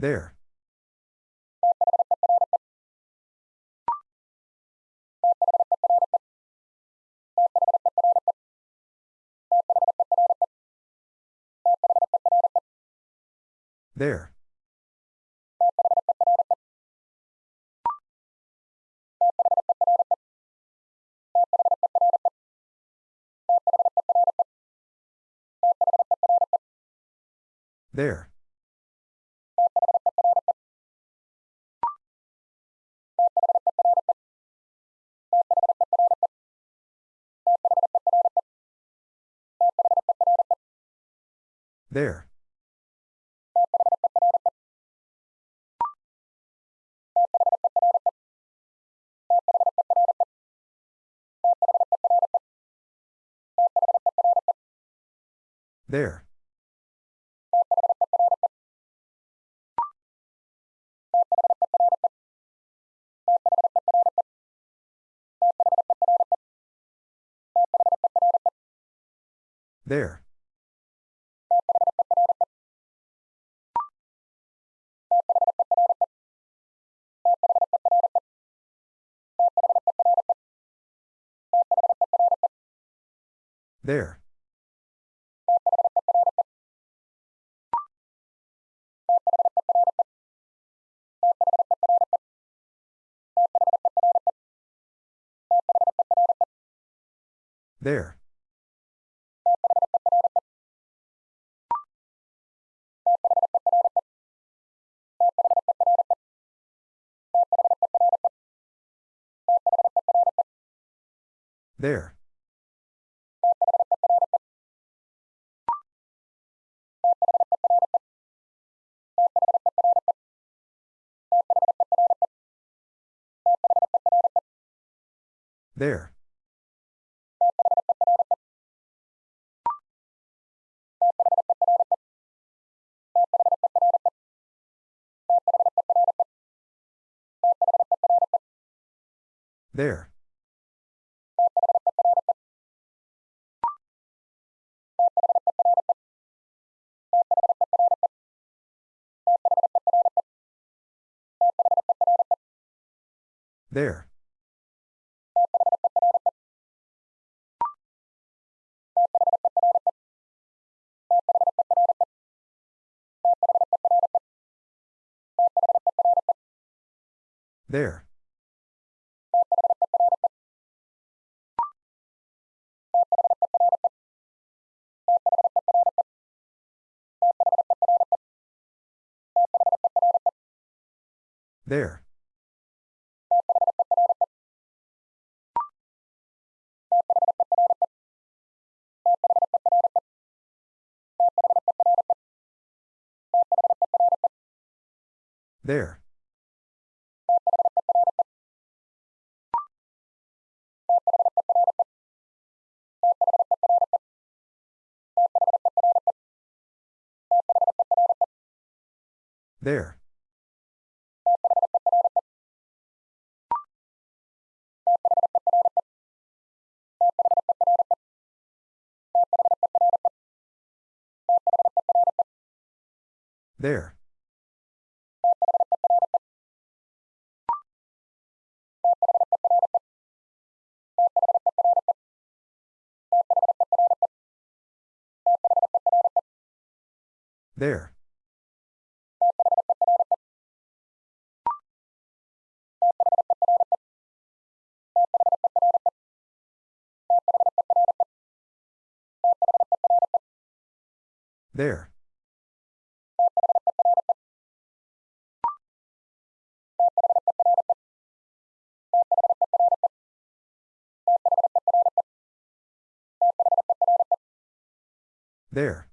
There. There. There. There. There. There. There. There. There. There. There. There. There. There. There. There. There. There. There. There.